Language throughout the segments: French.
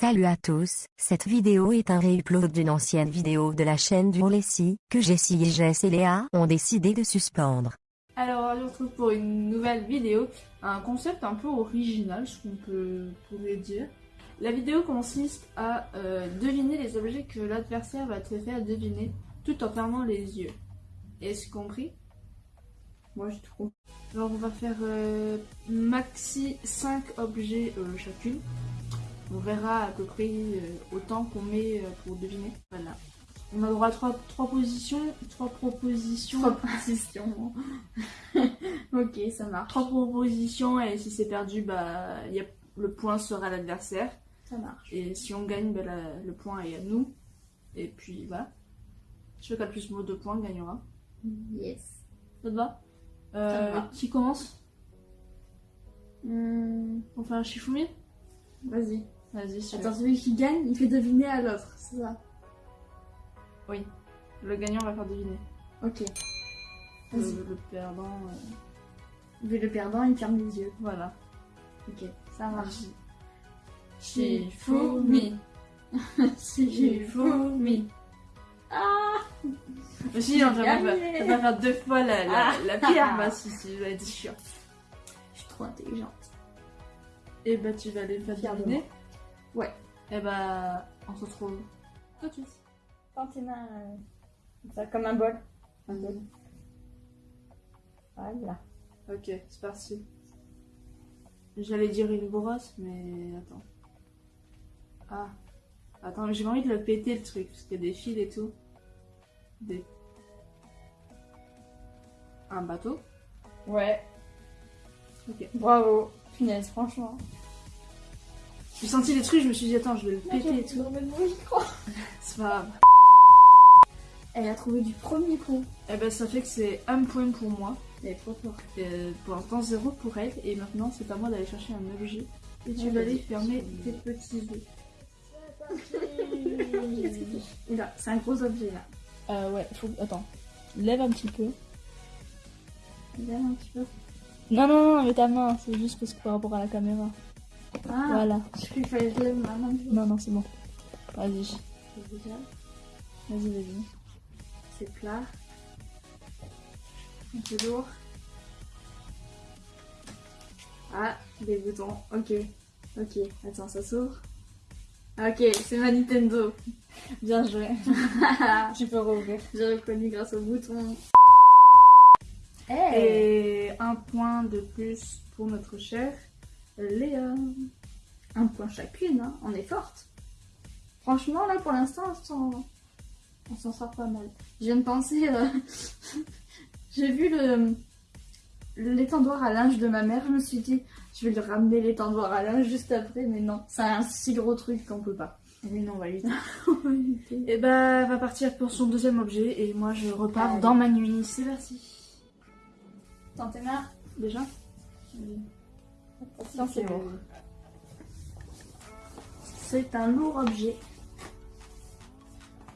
Salut à tous, cette vidéo est un réupload d'une ancienne vidéo de la chaîne du Lessie, que Jessie et Jess et Léa ont décidé de suspendre. Alors, on se retrouve pour une nouvelle vidéo, un concept un peu original, ce qu'on peut pourrait dire. La vidéo consiste à euh, deviner les objets que l'adversaire va te faire deviner tout en fermant les yeux. Est-ce compris? Moi j'ai tout compris. Alors on va faire euh, maxi 5 objets euh, chacune. On verra à peu près euh, autant qu'on met euh, pour deviner. Voilà. On a droit à 3, positions, 3 propositions. 3 propositions. ok, ça marche. 3 propositions et si c'est perdu, bah, y a, le point sera à l'adversaire. Ça marche. Et si on gagne, bah, la, le point est à nous. Et puis voilà. Celui qui a le plus de points gagnera. Yes. Ça te va, euh, Ça me va. Qui commence? Hmm, On fait un Shifumi Vas-y. Vas-y, celui Attends, celui qui gagne, il fait deviner à l'autre, c'est ça? Oui. Le gagnant va faire deviner. Ok. Le, Vas-y. le perdant. euh, le perdant, il ferme les yeux. Voilà. Ok, ça marche. Shifumi. Shifumi. Ah Mais si, non, J'ai ça va gagné. ça va faire deux fois la, la, Ah. la pire. Bah si, si, je vais être sûr. Je suis trop intelligente. Et bah tu vas les faire deviner. Ouais. Et bah on se retrouve tout de suite. Tes mains euh, comme ça, comme un bol. Un bol. Voilà. Ok, c'est parti. J'allais dire une brosse, mais attends. Ah. Attends, mais j'ai pas envie de le péter le truc, parce qu'il y a des fils et tout. Des... Un bateau. Ouais. Ok. Bravo. Punaise, franchement. J'ai senti les trucs, je me suis dit, attends, je vais le péter et tout. C'est pas grave. Elle a trouvé du premier coup. Eh ben, ça fait que c'est un point pour moi. Elle est trop forte. Pour l'instant, zéro pour elle. Et maintenant, c'est à moi d'aller chercher un objet. Et tu Ouais, vas aller fermer tes petits yeux. Et là, c'est un gros objet là. Euh, ouais, faut... Attends. Lève un petit peu. Regarde un petit peu. Non, non, non, mais ta main, c'est juste parce que par rapport à la caméra. Ah, Voilà. je fallait que je lève ma main. Non, non, c'est bon. Vas-y. Vas-y, vas-y. c'est plat. Un peu lourd. Ah, des boutons. Ok. Ok. Attends, ça s'ouvre. Ok, c'est ma Nintendo. Bien joué. Tu peux rouvrir. J'ai reconnu grâce au bouton. Eh Et un point de plus pour notre chère Léa. Un point chacune, hein. on est forte. Franchement, là, pour l'instant, on s'en- sort pas mal. Je viens de penser... euh, J'ai vu le l'étendoir à linge de ma mère, je me suis dit, je vais lui ramener l'étendoir à linge juste après, mais non, c'est un si gros truc qu'on peut pas. Oui, non, on va lui Et bah, elle va partir pour son deuxième objet. Et moi, je repars Allez. dans ma nuit. C'est parti. Dans tes mains Déjà C'est lourd. C'est un lourd objet.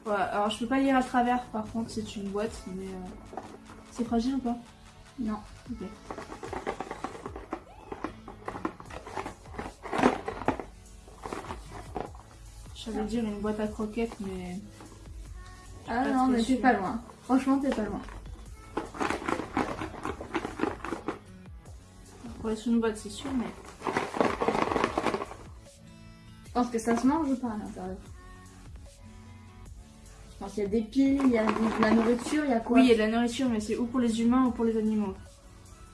Ouais, alors je peux pas lire à travers, par contre, c'est une boîte, mais. euh, C'est fragile ou pas? Non. Ok. J'allais dire une boîte à croquettes, mais. Ah non, mais t'es sûre. pas loin. Franchement, t'es pas loin. Pour une boîte, c'est sûr, mais. Je pense que ça se mange ou pas à l'intérieur? Je pense qu'il y a des piles, il y a de la nourriture, il y a quoi? Oui, il y a de la nourriture, mais c'est ou pour les humains ou pour les animaux.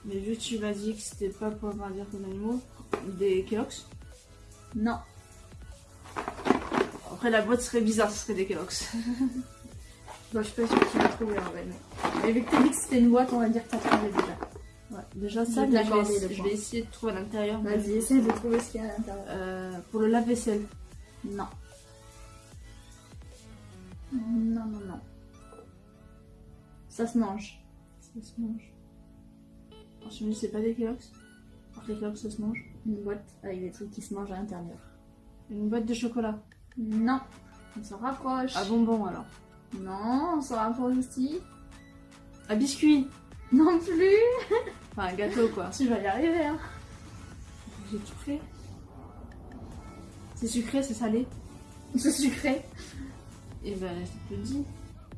Mais vu que tu m'as dit que c'était pas pour dire les animaux, des Kellogg's? Non. Après, la boîte serait bizarre, ce serait des Kellogg's. Bon, je suis pas sûre que tu vas trouver en vrai. Mais... mais vu que t'as dit que c'était une boîte, on va dire que t'as trouvé déjà. Déjà ça, mais je, vais, je vais essayer de trouver à l'intérieur. Vas-y, essaie de trouver ce qu'il y a à l'intérieur. Euh, pour le lave-vaisselle. Non. Non, non, non. Ça se mange. Ça se mange. Alors, je me dis, c'est pas des Kellogg's Alors les Kellogg's, ça se mange. Une boîte avec des trucs qui se mangent à l'intérieur. Une boîte de chocolat. Non. On s'en rapproche. À bonbons, alors. Non, on s'en rapproche aussi. À biscuit Non plus. Enfin, un gâteau, quoi. Tu vas y arriver, hein. J'ai tout fait. C'est sucré, c'est salé C'est sucré. Et ben, je te le dis.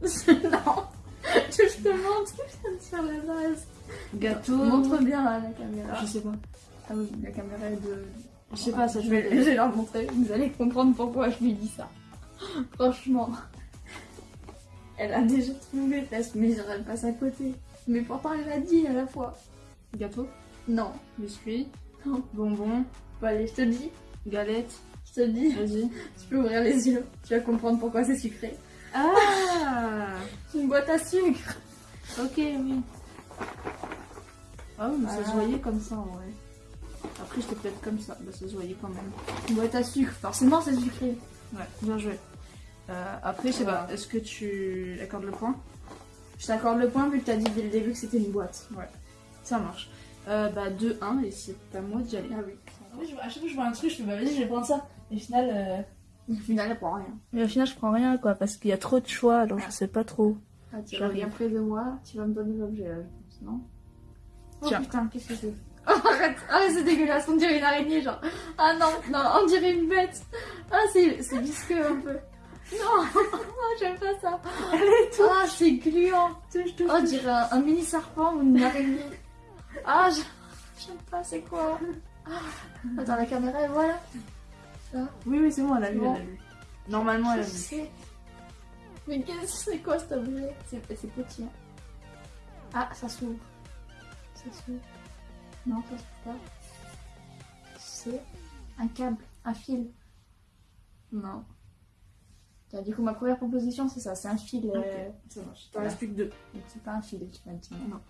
non. Je te montre, je viens de faire la base. Gâteau. Montre bien là, la caméra. Je sais pas. Ah oui, la caméra est de. Je sais pas, ça je vais, je vais leur montrer. Vous allez comprendre pourquoi je lui dis ça. Franchement. Elle a déjà trouvé mais elle passe à côté. Mais pourtant, elle a dit à la fois. Gâteau, Non. biscuit, Non. bonbon, Bon, allez, je te dis. galette. Je te dis. Vas-y. Tu peux ouvrir les yeux. Tu vas comprendre pourquoi c'est sucré. Ah C'est une boîte à sucre. Ok, oui. Ah oui, mais ça se Voilà. voyait comme ça en vrai. Après, j'étais peut-être comme ça. Bah, ça se voyait quand même. Une boîte à sucre. Forcément, c'est sucré. Ouais, bien joué. Euh, après, je sais pas, est-ce que tu accordes le point? Je t'accorde le point vu que t'as dit dès le début que c'était une boîte. Ça marche. Euh, bah, 2-1 et c'est à moi d'y aller. Ah oui. À chaque fois que je vois un truc, je fais bah vas-y, je vais prendre ça. Et au final, euh, Au final, elle prend rien. mais au final, je prends rien quoi, parce qu'il y a trop de choix, alors je sais pas trop. Ah, tu J'arrive. reviens près de moi, tu vas me donner l'objet là, je pense, non Oh Tiens. putain, qu'est-ce que c'est Oh, arrête Ah, c'est dégueulasse, on dirait une araignée, genre. Ah non, non, on dirait une bête. Ah, c'est visqueux un peu. Non, j'aime pas ça. Ah, c'est gluant. Oh, on dirait un, un mini serpent ou une araignée. Ah, j'aime pas, c'est quoi Ah, Attends, la caméra, et voilà. Oui, oui, c'est bon, elle a vu, Bon. elle a vu. Normalement, elle a vu. Mais qu'est-ce que c'est quoi cet objet C'est c'est petit. hein. Ah, ça s'ouvre. Ça s'ouvre. Non, ça s'ouvre pas. C'est un câble, un fil. Non. Du coup, ma première proposition, c'est ça. C'est un fil. euh, Ok, ça marche. T'en voilà. reste plus que deux. Donc, c'est pas un fil, maintenant. Non.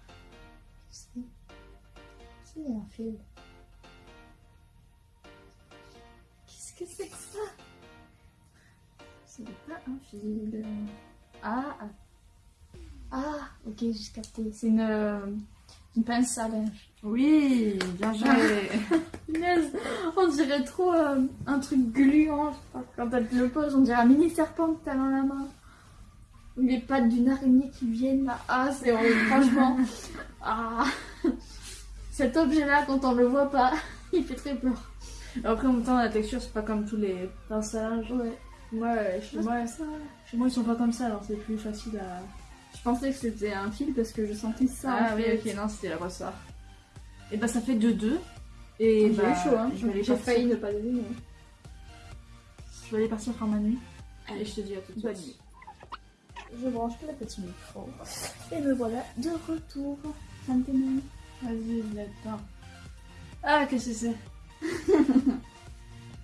C'est c'est un fil. Qu'est-ce que c'est que ça? C'est pas un fil. Ah ah. Ah, ok, j'ai capté. C'est une, euh, une pince à linge. Oui, bien joué. On dirait trop euh, un truc gluant. Quand elle te le pose, on dirait un mini serpent que t'as dans la main. Ou les pattes d'une araignée qui viennent là. Ah, c'est franchement. Ah. Cet objet-là, quand on le voit pas, il fait très peur. Après, en même temps, la texture, c'est pas comme tous les pinces à linge. Ouais. Moi, euh, chez moi, chez moi, ils sont pas comme ça, alors c'est plus facile à. Je pensais que c'était un fil parce que je sentais ça. Ah en oui, fait. ok, non, c'était la ressort. Et bah, ça fait 2-2. Et J'ai bah, eu chaud, hein. je vais aller J'ai partir- failli ne pas deviner. Je vais aller partir faire ma nuit. Et je te dis à tout de Bonne suite. nuit. Je branche le petit micro. Et me voilà de retour. Maintenant. Vas-y, je l'attends. Ah, qu'est-ce que c'est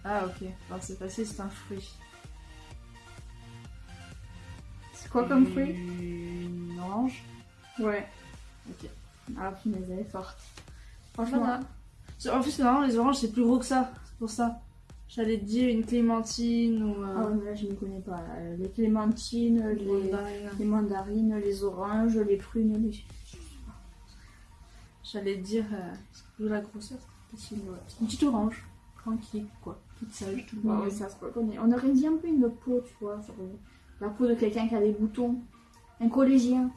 Ah, ok. Alors, c'est facile, c'est un fruit. C'est quoi comme fruit? Orange. Ouais. Ok. Ah, punaise, elle est forte. Franchement, Voilà. En plus, normalement, les oranges, c'est plus gros que ça. C'est pour ça. J'allais te dire une clémentine ou. ah euh, ouais, mais là, je ne connais pas. là. Les clémentines, les, mandarine. les mandarines, les oranges, les prunes, les... J'allais te dire. Euh, vu la grosseur, c'est une, une petite orange. Tranquille, quoi. Toute sage, Ouais, mignonne. ouais, ça se reconnaît. On aurait dit un peu une peau, tu vois. genre, la peau de quelqu'un qui a des boutons. Un collégien.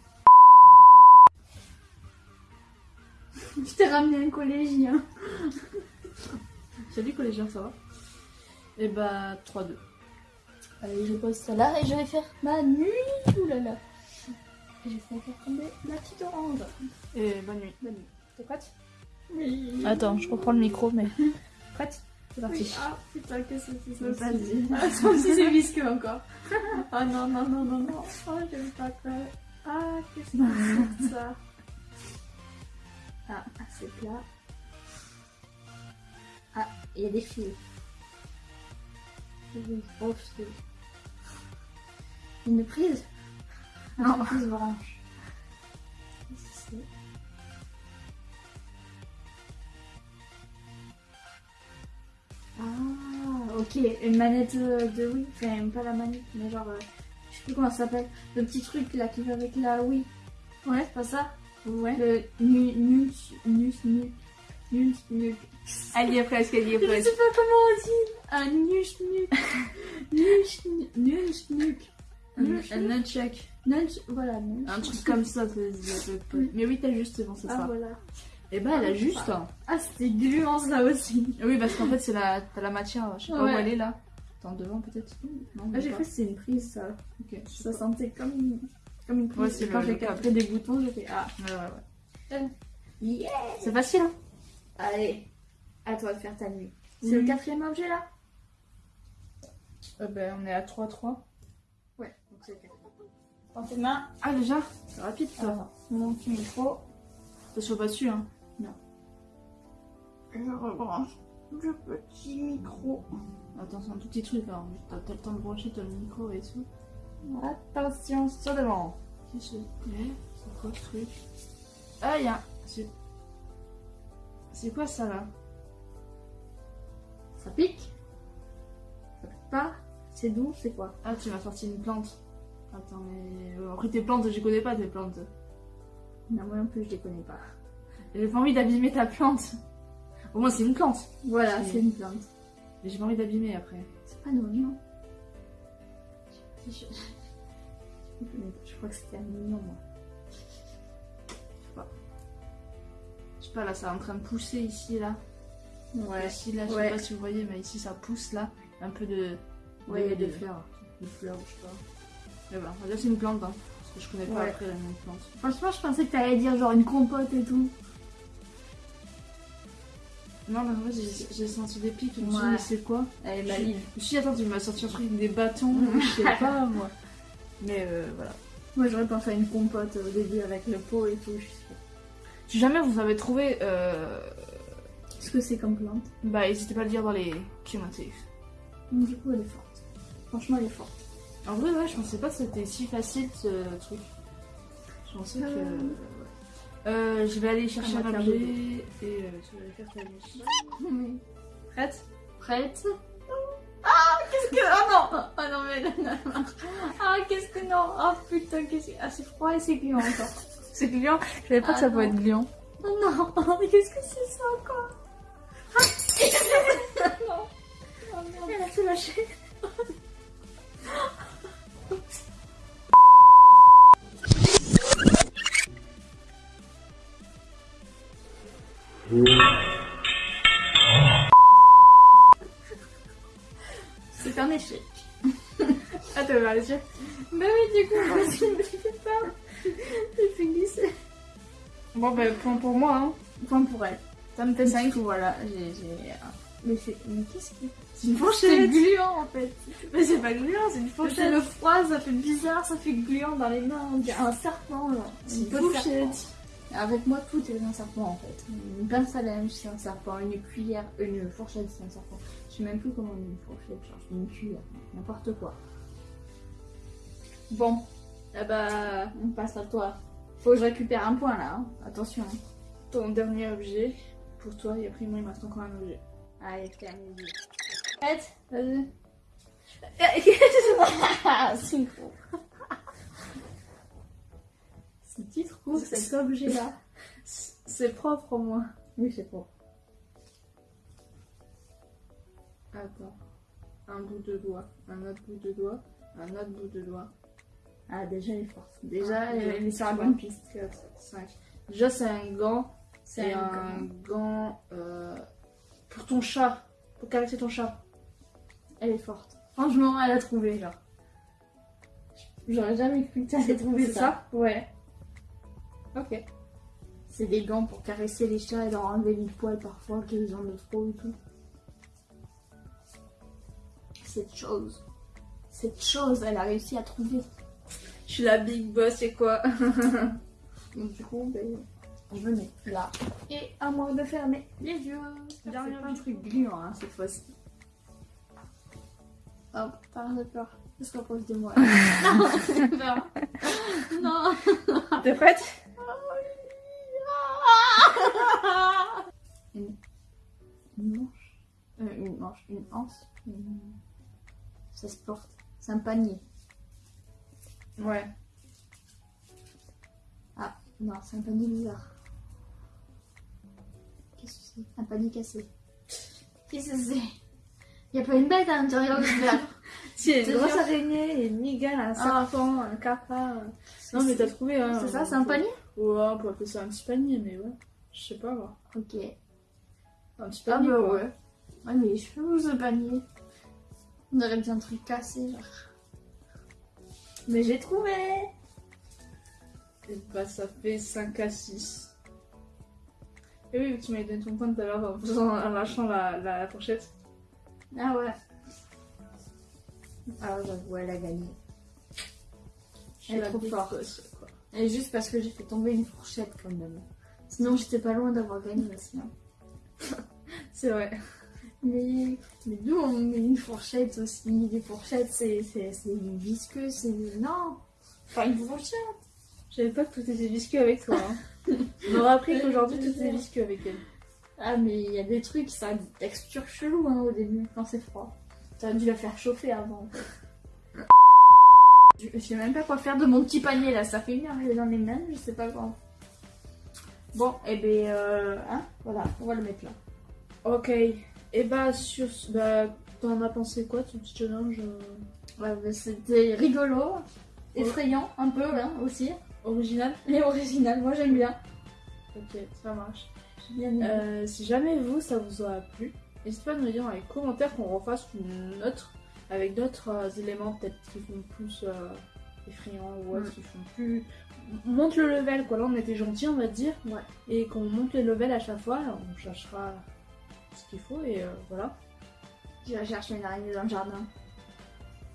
Je t'ai ramené un collégien. Salut collégien, ça va? Et bah, 3-2. Allez, je pose ça là et je vais faire ma nuit. Et je vais faire tomber la petite orange. Et bonne nuit. Bonne nuit. T'es prête? Oui. Attends, je reprends le micro, mais. Prête? C'est parti. Oui. Ah putain, qu'est-ce que c'est ça aussi Ah, ça aussi c'est visqueux encore. Ah non, non, non, non, non. Oh, j'aime pas ça. Ah, qu'est-ce que c'est que ça? Ah, c'est plat. Ah, il y a des fils. Une grosse fil. Une prise? Non, une prise orange. Qu'est-ce que c'est? Ah, ok, une manette de Wii, enfin pas la manette, mais genre, euh, je sais plus comment ça s'appelle, le petit truc là qui va avec la Wii. Ouais, c'est pas ça? Ouais. Le nu nu nu nu nu nu. Elle y est presque, elle y est Je sais presque. pas comment on dit. Un nu nu nu nu Un, un nunchuck. Nunch, voilà, nunch. Un truc comme ça, ça se dit à près. Mais oui, t'as juste, c'est bon, c'est Ah ça. voilà. Et bah, elle a juste. Ah, c'était gluant ça aussi. Oui, parce qu'en fait, c'est la, t'as la matière, je sais pas Ouais. où elle est là. Attends, devant peut-être Non, Ah, j'ai cru que c'était une prise, ça. Ok, Ça sentait comme comme une prise. Ouais, c'est Et quand j'ai capté des boutons, j'ai fait Ah, Ouais, ouais, ouais. yeah C'est facile, hein Allez, à toi de faire ta nuit. C'est le quatrième objet là? Euh, ben, on est à 3-3. Ouais, donc c'est le quatrième. Dans tes mains, Ah, déjà? C'est rapide, ça. alors, mon petit micro. Attention pas dessus, hein. Je rebranche le petit micro. Attends, c'est un tout petit truc, hein. T'as t'as le temps de brancher ton micro et tout. Attention, sur devant. Que c'est C'est quoi ce truc Ah, il y a... C'est... C'est quoi ça, là Ça pique Ça pique pas C'est doux, c'est quoi Ah, tu m'as sorti une plante. Attends, mais... euh, Après, tes plantes, je connais pas tes plantes. Non, moi non plus, je les connais pas. J'ai pas envie d'abîmer ta plante. Au moins, c'est une plante. Voilà, C'est- une plante. Mais j'ai pas envie d'abîmer après. C'est pas un oignon. Je, je- je pas, je crois que c'était un oignon, moi. Je sais pas, là, c'est en train de pousser ici, là. Ouais, Ici, là, je Ouais. sais pas si vous voyez, mais ici, ça pousse, là. Un peu de... ouais, il y a de- des fleurs. de fleurs, je sais pas. Mais voilà, que c'est une plante, hein. Parce que je connais pas Ouais. après la même plante. Franchement, je pensais que t'allais dire genre une compote et tout. Non, mais en fait, j'ai- senti des pics, je me suis dit, mais c'est quoi? Elle est Je maligne. me suis dit, attends, tu m'as sorti un truc des bâtons, je sais pas, moi. Mais euh, voilà. Moi, j'aurais pensé à une compote au début avec le pot et tout. Je sais pas. Si jamais vous avez trouvé, euh, Qu'est-ce que c'est comme plante? bah n'hésitez pas à le dire dans les commentaires. Donc, Du coup, elle est forte. Franchement, elle est forte. En vrai, ouais, je pensais pas que c'était si facile ce truc. Je pensais que. Euh. Euh, je vais aller chercher On un objet et euh, tu vas aller faire ta. Prête? Prête? Ah, que. Oh non Oh non, mais. Ah, qu'est-ce que non Oh putain, qu'est-ce que. Ah, c'est froid et c'est gluant encore. C'est gluant Je savais pas Ah que ça non. pouvait être gluant. Oh non Oh, mais qu'est-ce que c'est ça encore Ah Non Oh merde, elle a tout lâché. C'est Bon, bah, point pour moi, hein. Point pour elle. Ça me fait 5. Voilà, j'ai. j'ai- Mais c'est. Mais qu'est-ce que. C'est une C'est fourchette gluant en fait. Mais c'est pas gluant, c'est une C'est fourchette le froid, ça fait bizarre, ça fait gluant dans les mains. On dirait un serpent là. C'est une fourchette serpent. Avec moi, tout est un serpent en fait. Une pince à linge, c'est un serpent. Une cuillère, une fourchette, c'est un serpent. Je sais même plus comment on dit une fourchette, genre une cuillère, n'importe quoi. Bon, eh bah, on passe à toi. Faut que je récupère un point là, hein. attention. hein. Ton dernier objet pour toi, et après, moi, il me reste encore un objet. Allez, midi. Prête Vas-y. C'est faux. Si tu trouves cet objet-là. C'est propre au moins. Oui, c'est faux. Attends. Un bout de doigt, un autre bout de doigt, un autre bout de doigt. Ah, déjà, elle est forte. Déjà, Ah, elle, elle est sur la bonne piste. 4, 5. Déjà, c'est un gant. C'est un gant euh, pour ton chat. Pour caresser ton chat. Elle est forte. Franchement, elle a trouvé, genre. J'aurais jamais cru que trouver C'est ça. ça? Ouais. Ok. C'est des gants pour caresser les chats et leur enlever les poils parfois qu'ils ont de trop et tout. Cette chose. Cette chose, elle a réussi à trouver. Je suis la big boss, c'est quoi Donc du coup, ben, je me mets là. Et à moi de fermer les yeux. Dernier pas un truc gluant hein, cette fois-ci. Hop, rien de peur. Je se rapproche de moi. non, j'ai peur. Non. T'es prête Une, une manche. Euh, une manche. Une anse. Une- Ça se porte. C'est un panier. Ouais. Ah, non, c'est un panier bizarre. Qu'est-ce que c'est? Un panier cassé. Qu'est-ce que c'est? Il a pas une bête à l'intérieur y a C'est une grosse araignée, une migale, un Ah. serpent, un capra. Non, mais t'as trouvé, hein. C'est ça, c'est un panier? Ouais, on peut appeler ça un petit panier, mais ouais. Je sais pas, moi. Ok. Un petit Ah panier, bah quoi. ouais. Ouais, mais je fais où ce panier On aurait bien un truc cassé, genre. Mais j'ai trouvé Et bah ça fait 5 à 6. Et oui, tu m'avais donné ton point tout à l'heure en, faisant- en lâchant la, la fourchette. Ah ouais. Ah j'avoue, elle a gagné. Je Elle est trop forte. quoi. Et juste parce que j'ai fait tomber une fourchette quand même. Sinon j'étais pas loin d'avoir gagné aussi. hein. C'est vrai. Mais, mais d'où on met une fourchette aussi Des fourchettes c'est visqueux, c'est... Non Pas une fourchette Je savais pas que tout était visqueux avec toi. hein. On aurait appris qu'aujourd'hui tout était visqueux avec elle. Ah mais il y a des trucs, ça a une texture chelou hein, au début quand c'est froid. T'as dû la faire chauffer avant. Je je sais même pas quoi faire de mon petit panier là, ça fait une heure que je l'ai dans les mains, je sais pas quoi. Bon, et ben euh, hein, voilà, on va le mettre là. Ok. Et bah sur ce- bah t'en as pensé quoi ton petit challenge euh, Ouais, mais c'était rigolo, effrayant un peu là aussi, original mais original, moi j'aime bien. Ok, ça marche. Bien. Euh, si jamais vous ça vous aura plu, n'hésitez pas à nous dire dans les commentaires qu'on refasse une autre avec d'autres euh, éléments peut-être qui font plus euh, effrayants ou autres, Mm. qui font plus. Monte le level quoi, là on était gentil on va dire. Ouais. Et qu'on monte le level à chaque fois, on cherchera ce qu'il faut et euh, voilà. Je vais chercher une araignée dans le jardin.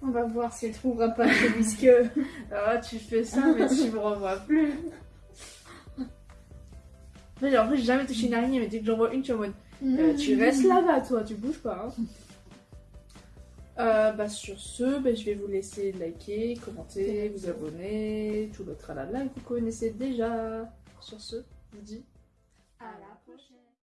On va voir si elle trouvera pas chez Bisque. Ah tu fais ça mais tu me revois plus. En fait, en fait, j'ai jamais touché une araignée, mais dès que j'en vois une, tu es en mode Euh, tu restes là-bas, toi, tu bouges pas. hein. Euh, bah, sur ce, bah, je vais vous laisser liker, commenter, vous abonner, tout le tralala que vous connaissez déjà. Sur ce, je vous dis À la